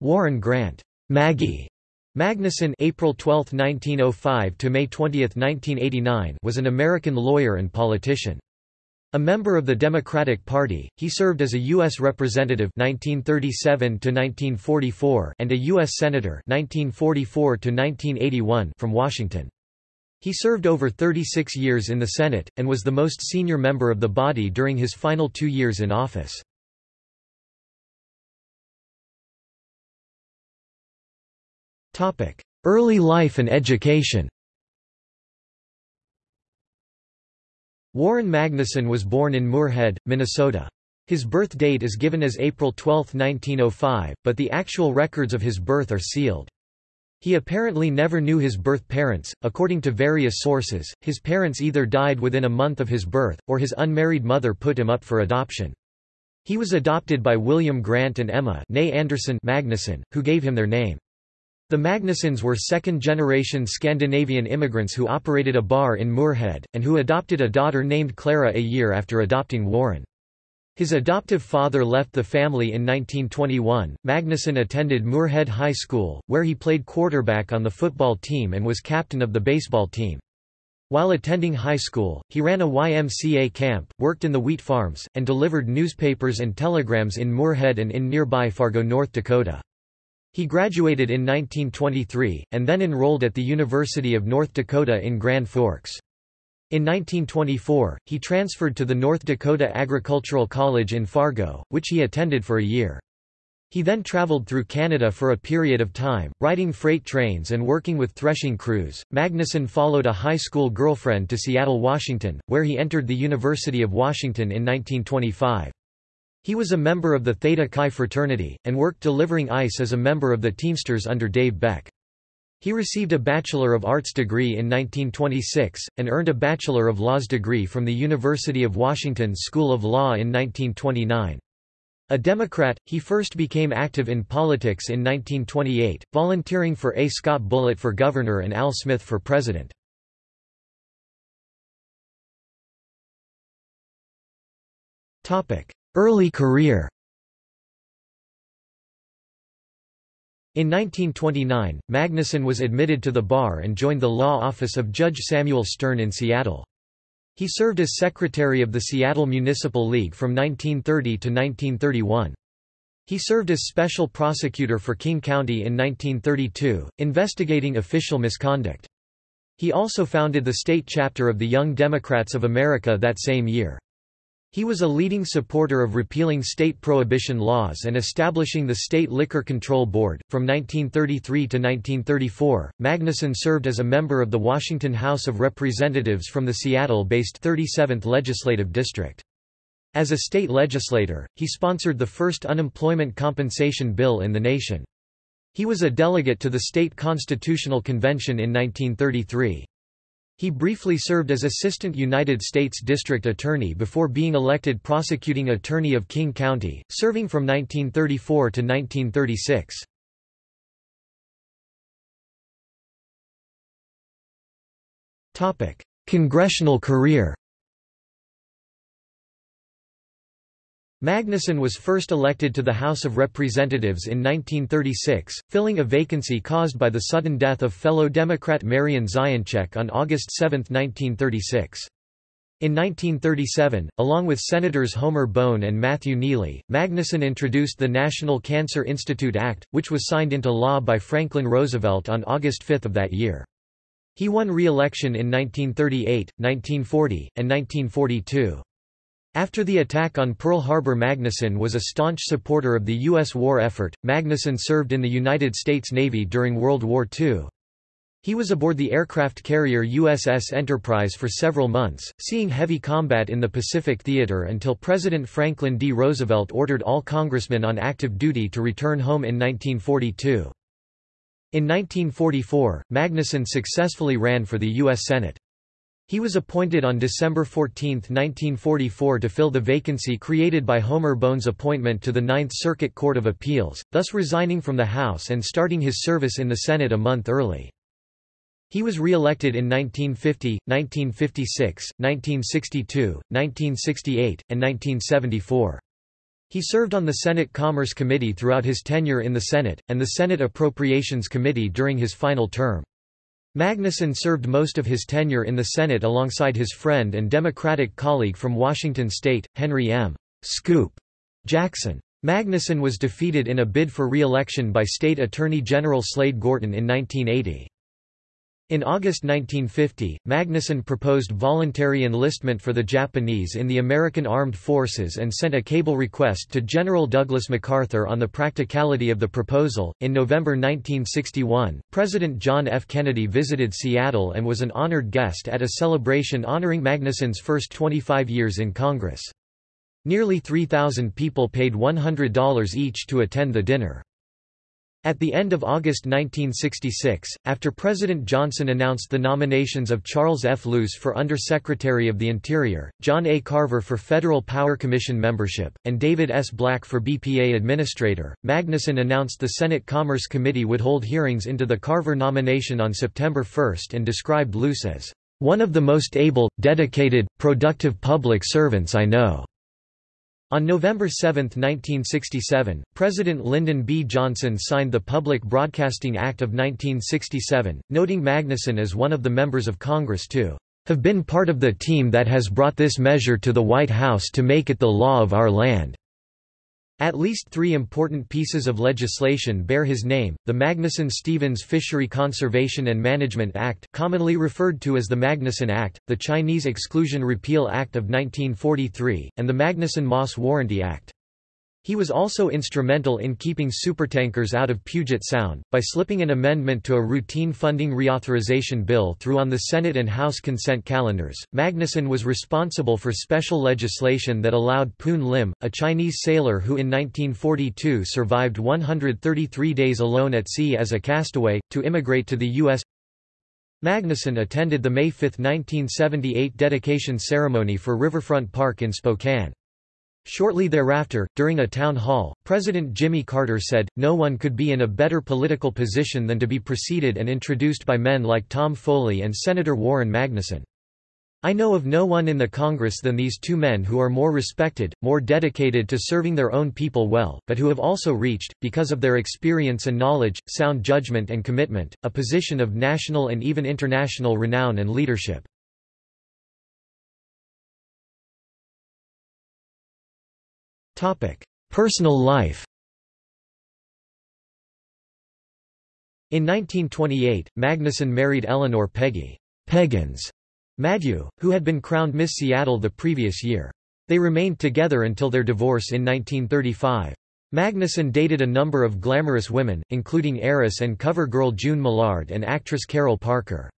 Warren Grant Maggie Magnuson April 12, 1905 to May 20, 1989 was an American lawyer and politician. A member of the Democratic Party, he served as a U.S. Representative 1937 1944 and a U.S. Senator 1944 1981 from Washington. He served over 36 years in the Senate, and was the most senior member of the body during his final two years in office. Early life and education Warren Magnuson was born in Moorhead, Minnesota. His birth date is given as April 12, 1905, but the actual records of his birth are sealed. He apparently never knew his birth parents. According to various sources, his parents either died within a month of his birth, or his unmarried mother put him up for adoption. He was adopted by William Grant and Emma Anderson Magnuson, who gave him their name. The Magnusons were second-generation Scandinavian immigrants who operated a bar in Moorhead, and who adopted a daughter named Clara a year after adopting Warren. His adoptive father left the family in 1921. Magnuson attended Moorhead High School, where he played quarterback on the football team and was captain of the baseball team. While attending high school, he ran a YMCA camp, worked in the wheat farms, and delivered newspapers and telegrams in Moorhead and in nearby Fargo, North Dakota. He graduated in 1923, and then enrolled at the University of North Dakota in Grand Forks. In 1924, he transferred to the North Dakota Agricultural College in Fargo, which he attended for a year. He then traveled through Canada for a period of time, riding freight trains and working with threshing crews. Magnuson followed a high school girlfriend to Seattle, Washington, where he entered the University of Washington in 1925. He was a member of the Theta Chi fraternity, and worked delivering ice as a member of the Teamsters under Dave Beck. He received a Bachelor of Arts degree in 1926, and earned a Bachelor of Laws degree from the University of Washington School of Law in 1929. A Democrat, he first became active in politics in 1928, volunteering for A. Scott Bullitt for governor and Al Smith for president. Early career In 1929, Magnuson was admitted to the bar and joined the law office of Judge Samuel Stern in Seattle. He served as secretary of the Seattle Municipal League from 1930 to 1931. He served as special prosecutor for King County in 1932, investigating official misconduct. He also founded the state chapter of the Young Democrats of America that same year. He was a leading supporter of repealing state prohibition laws and establishing the State Liquor Control Board. From 1933 to 1934, Magnuson served as a member of the Washington House of Representatives from the Seattle based 37th Legislative District. As a state legislator, he sponsored the first unemployment compensation bill in the nation. He was a delegate to the State Constitutional Convention in 1933. He briefly served as Assistant United States District Attorney before being elected Prosecuting Attorney of King County, serving from 1934 to 1936. Congressional career Magnuson was first elected to the House of Representatives in 1936, filling a vacancy caused by the sudden death of fellow Democrat Marion Zioncheck on August 7, 1936. In 1937, along with Senators Homer Bone and Matthew Neely, Magnuson introduced the National Cancer Institute Act, which was signed into law by Franklin Roosevelt on August 5 of that year. He won re-election in 1938, 1940, and 1942. After the attack on Pearl Harbor Magnuson was a staunch supporter of the U.S. war effort. Magnuson served in the United States Navy during World War II. He was aboard the aircraft carrier USS Enterprise for several months, seeing heavy combat in the Pacific Theater until President Franklin D. Roosevelt ordered all congressmen on active duty to return home in 1942. In 1944, Magnuson successfully ran for the U.S. Senate. He was appointed on December 14, 1944 to fill the vacancy created by Homer Bone's appointment to the Ninth Circuit Court of Appeals, thus resigning from the House and starting his service in the Senate a month early. He was re-elected in 1950, 1956, 1962, 1968, and 1974. He served on the Senate Commerce Committee throughout his tenure in the Senate, and the Senate Appropriations Committee during his final term. Magnuson served most of his tenure in the Senate alongside his friend and Democratic colleague from Washington state, Henry M. Scoop Jackson. Magnuson was defeated in a bid for re-election by State Attorney General Slade Gorton in 1980. In August 1950, Magnuson proposed voluntary enlistment for the Japanese in the American Armed Forces and sent a cable request to General Douglas MacArthur on the practicality of the proposal. In November 1961, President John F. Kennedy visited Seattle and was an honored guest at a celebration honoring Magnuson's first 25 years in Congress. Nearly 3,000 people paid $100 each to attend the dinner. At the end of August 1966, after President Johnson announced the nominations of Charles F. Luce for Undersecretary of the Interior, John A. Carver for Federal Power Commission membership, and David S. Black for BPA Administrator, Magnuson announced the Senate Commerce Committee would hold hearings into the Carver nomination on September 1 and described Luce as, "...one of the most able, dedicated, productive public servants I know." On November 7, 1967, President Lyndon B. Johnson signed the Public Broadcasting Act of 1967, noting Magnuson as one of the members of Congress to have been part of the team that has brought this measure to the White House to make it the law of our land. At least three important pieces of legislation bear his name, the Magnuson-Stevens Fishery Conservation and Management Act commonly referred to as the Magnuson Act, the Chinese Exclusion Repeal Act of 1943, and the Magnuson-Moss Warranty Act. He was also instrumental in keeping supertankers out of Puget Sound, by slipping an amendment to a routine funding reauthorization bill through on the Senate and House consent calendars. Magnuson was responsible for special legislation that allowed Poon Lim, a Chinese sailor who in 1942 survived 133 days alone at sea as a castaway, to immigrate to the U.S. Magnuson attended the May 5, 1978 dedication ceremony for Riverfront Park in Spokane. Shortly thereafter, during a town hall, President Jimmy Carter said, no one could be in a better political position than to be preceded and introduced by men like Tom Foley and Senator Warren Magnuson. I know of no one in the Congress than these two men who are more respected, more dedicated to serving their own people well, but who have also reached, because of their experience and knowledge, sound judgment and commitment, a position of national and even international renown and leadership. Personal life In 1928, Magnuson married Eleanor Peggy Peggins Maddieux, who had been crowned Miss Seattle the previous year. They remained together until their divorce in 1935. Magnuson dated a number of glamorous women, including heiress and cover girl June Millard and actress Carol Parker.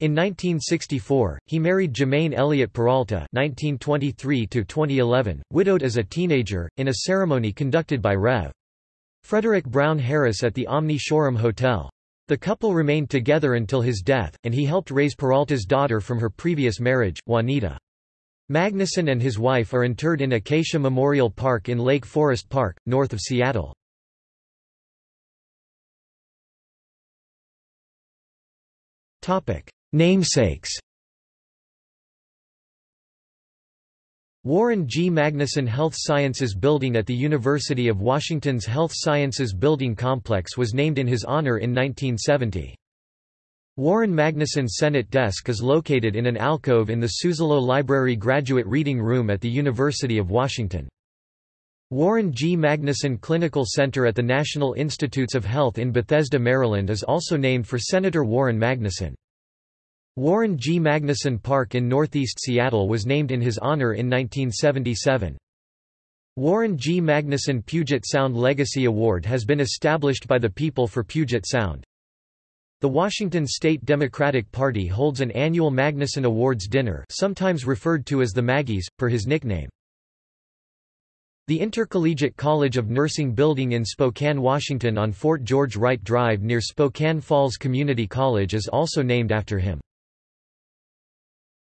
In 1964, he married Jermaine Elliott Peralta (1923–2011), widowed as a teenager, in a ceremony conducted by Rev. Frederick Brown Harris at the Omni Shoreham Hotel. The couple remained together until his death, and he helped raise Peralta's daughter from her previous marriage, Juanita. Magnuson and his wife are interred in Acacia Memorial Park in Lake Forest Park, north of Seattle. Topic: Namesakes Warren G. Magnuson Health Sciences Building at the University of Washington's Health Sciences Building Complex was named in his honor in 1970. Warren Magnuson Senate Desk is located in an alcove in the Suzzallo Library Graduate Reading Room at the University of Washington. Warren G. Magnuson Clinical Center at the National Institutes of Health in Bethesda, Maryland is also named for Senator Warren Magnuson. Warren G. Magnuson Park in northeast Seattle was named in his honor in 1977. Warren G. Magnuson Puget Sound Legacy Award has been established by the people for Puget Sound. The Washington State Democratic Party holds an annual Magnuson Awards dinner sometimes referred to as the Maggies, per his nickname. The Intercollegiate College of Nursing building in Spokane, Washington on Fort George Wright Drive near Spokane Falls Community College is also named after him.